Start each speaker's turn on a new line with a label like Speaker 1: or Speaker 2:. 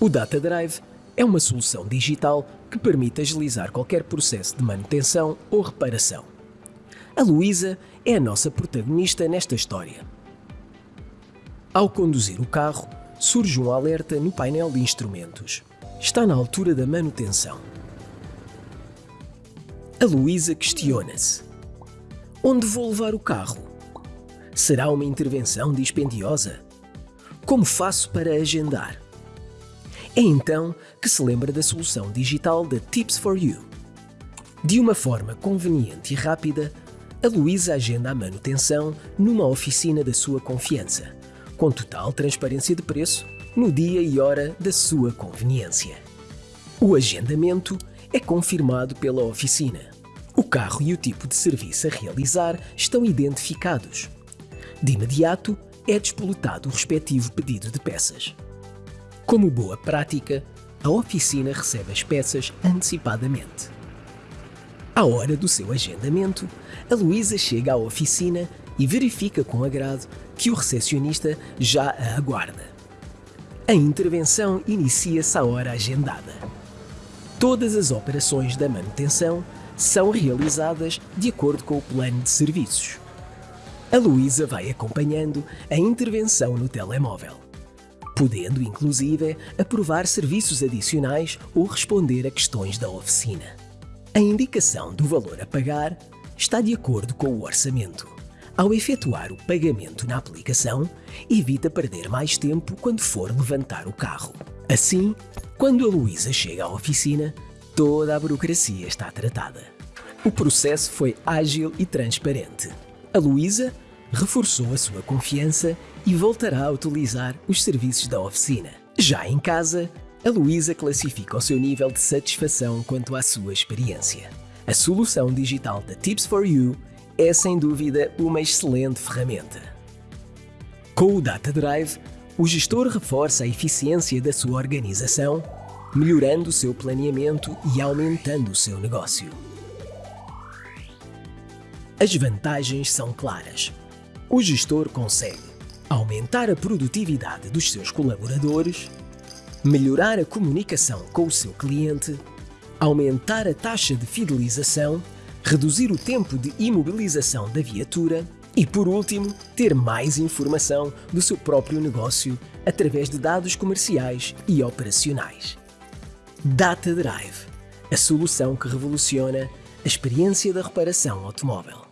Speaker 1: O Data Drive é uma solução digital que permite agilizar qualquer processo de manutenção ou reparação. A Luísa é a nossa protagonista nesta história. Ao conduzir o carro, surge um alerta no painel de instrumentos. Está na altura da manutenção. A Luísa questiona-se: Onde vou levar o carro? Será uma intervenção dispendiosa? Como faço para agendar? É então que se lembra da solução digital da Tips for You. De uma forma conveniente e rápida, a Luísa agenda a manutenção numa oficina da sua confiança, com total transparência de preço, no dia e hora da sua conveniência. O agendamento é confirmado pela oficina. O carro e o tipo de serviço a realizar estão identificados. De imediato, é despoletado o respectivo pedido de peças. Como boa prática, a oficina recebe as peças antecipadamente. À hora do seu agendamento, a Luísa chega à oficina e verifica com agrado que o recepcionista já a aguarda. A intervenção inicia-se à hora agendada. Todas as operações da manutenção são realizadas de acordo com o plano de serviços. A Luísa vai acompanhando a intervenção no telemóvel podendo inclusive aprovar serviços adicionais ou responder a questões da oficina. A indicação do valor a pagar está de acordo com o orçamento. Ao efetuar o pagamento na aplicação, evita perder mais tempo quando for levantar o carro. Assim, quando a Luísa chega à oficina, toda a burocracia está tratada. O processo foi ágil e transparente. A Luísa reforçou a sua confiança e voltará a utilizar os serviços da oficina. Já em casa, a Luísa classifica o seu nível de satisfação quanto à sua experiência. A solução digital da Tips for You é sem dúvida uma excelente ferramenta. Com o Data Drive, o gestor reforça a eficiência da sua organização, melhorando o seu planeamento e aumentando o seu negócio. As vantagens são claras o gestor consegue aumentar a produtividade dos seus colaboradores, melhorar a comunicação com o seu cliente, aumentar a taxa de fidelização, reduzir o tempo de imobilização da viatura e, por último, ter mais informação do seu próprio negócio através de dados comerciais e operacionais. Data Drive, a solução que revoluciona a experiência da reparação automóvel.